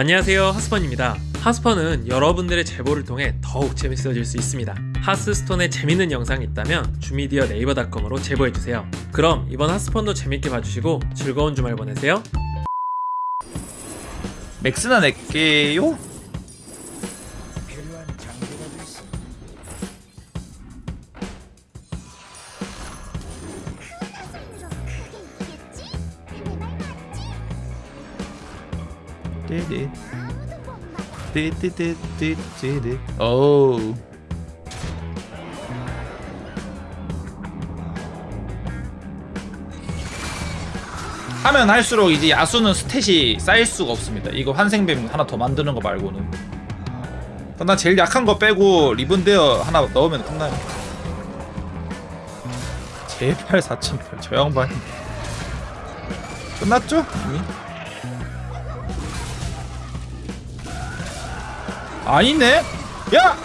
안녕하세요 하스펀입니다. 하스펀은 여러분들의 제보를 통해 더욱 재밌어질 수 있습니다. 하스스톤에 재밌는 영상이 있다면 주미디어 네이버닷컴으로 제보해주세요. 그럼 이번 하스펀도 재밌게 봐주시고 즐거운 주말 보내세요. 맥스나 낼게요. 띠디 띠띠띠띠띠디 오우. 하면 할수록 이제 야수는 스탯이 쌓일 수가 없습니다. 이거 환생뱀 하나 더 만드는 거 말고는. 난 제일 약한 거 빼고 리븐데어 하나 넣으면 끝나요. 제발 4000별 저 양반 끝났죠? 이미? 아니네? 야!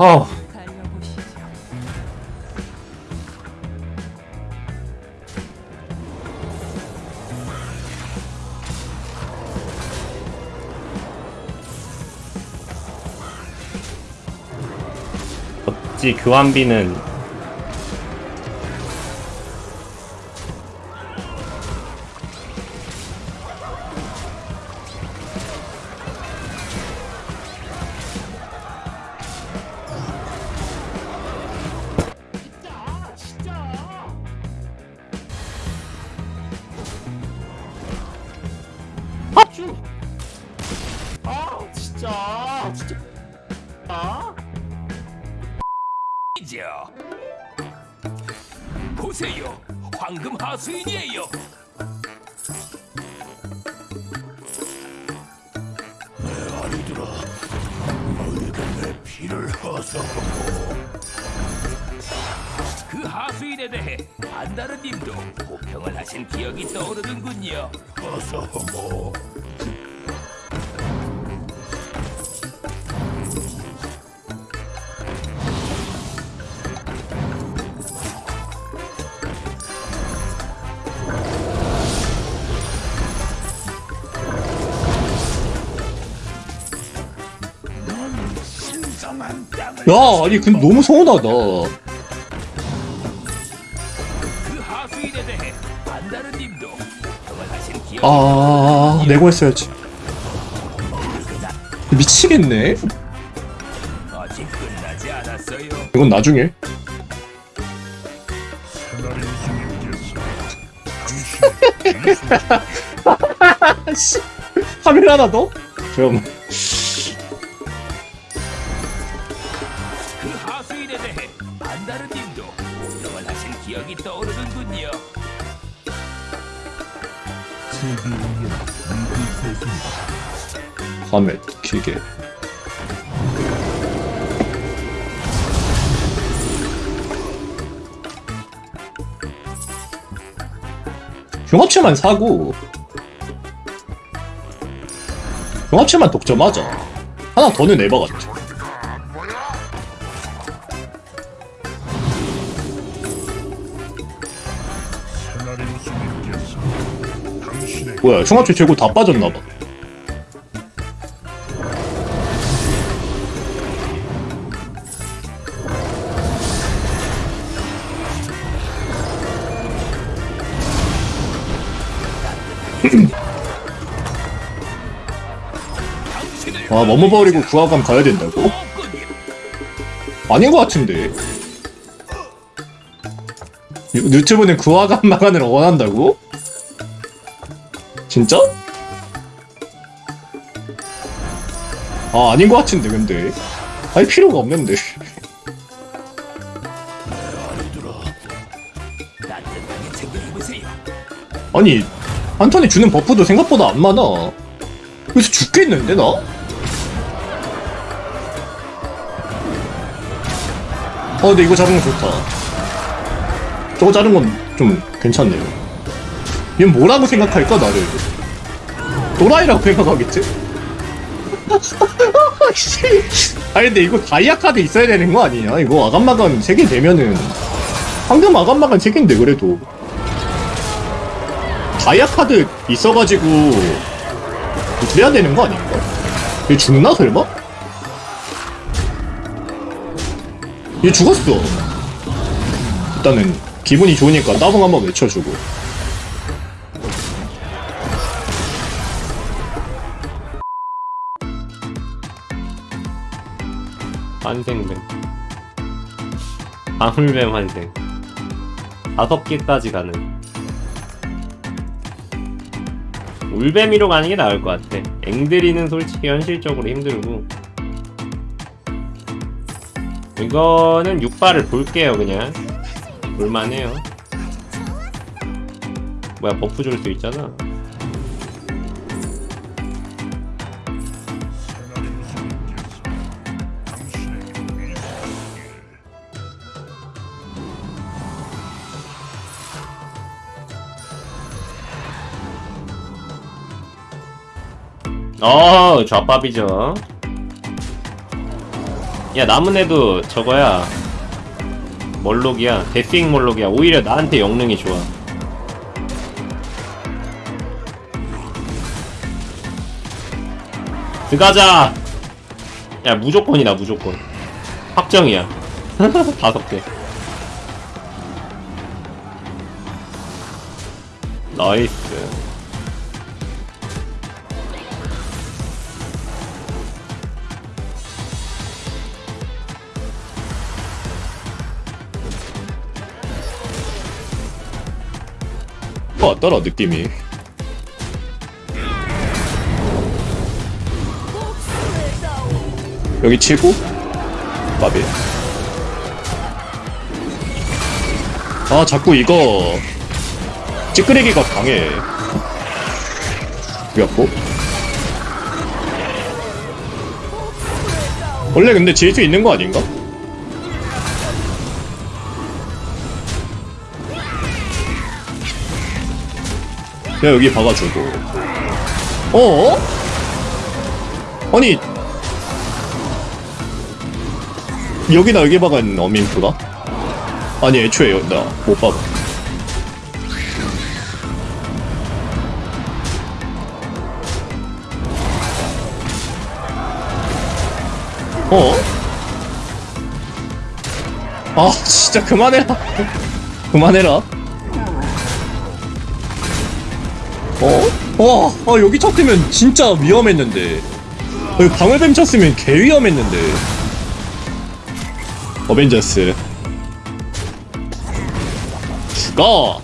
어. 어찌 교환비는 보세요, 황금 하수인이에요. 내 아리들아, 너희가 내 피를 허석하고 그 하수인에 대해 안다르님도 호평을 하신 기억이 떠오르는군요. 허석하고 야 아니 근데 너무 서운하다 아 내고 했어야지 미치겠네. 이건 나중에 씨 카메라 하나 더? 잠깐만 밤에 길게. 경합체만 사고. 경합체만 독점하자. 하나 더는 에바 같아 뭐야 흉합체 재고 다 빠졌나봐 아 머무 버리고 구하감 가야 된다고? 아닌 것 같은데 유- 유튜브는 구하감 마간을 원한다고? 진짜? 아 아닌 것 같은데 근데 할 필요가 없는데. 아니 한 턴에 주는 buff도 생각보다 안 많아 여기서 죽겠는데 나? 어 근데 이거 잡은 거 좋다 저거 자른 건 좀 괜찮네요 얘는 뭐라고 생각할까 나를 도라이라고 생각하겠지? 씨. 아니 근데 이거 다이아 카드 있어야 되는 거 아니냐 이거 아감마감 3개 되면은 황금 아감마감 3개인데 그래도 다이아 카드 있어가지고 그래야 되는 거 아닌가? 얘 죽나 설마? 얘 죽었어 일단은 기분이 좋으니까 따봉 한번 외쳐주고 환생뱀 방울뱀 환생. 다섯 개까지 가는. 울뱀이로 가는 게 나을 것 같아. 앵드리는 솔직히 현실적으로 힘들고. 이거는 6발을 볼게요 그냥. 볼만해요. 뭐야 버프 줄 수 있잖아 어 좌밥이죠. 야 남은 애도 저거야. 멀록이야. 데스잉 멀록이야. 오히려 나한테 영능이 좋아. 들어가자! 야 무조건이다 무조건. 확정이야. 다섯 개. 나이스 왔더라 느낌이. 여기 치고 마비. 아 자꾸 이거 찌끄레기가 강해. 죽였고. 원래 근데 지을 수 있는 거 아닌가? 야 여기 박아주고 어? 아니 여기나 여기 박은 어민프가? 아니 애초에 나못 박아 어? 아 진짜 그만해라 그만해라 어? 와, 아, 여기 쳤으면 진짜 위험했는데. 여기 방울뱀 쳤으면 개 위험했는데. 어벤져스. 죽어!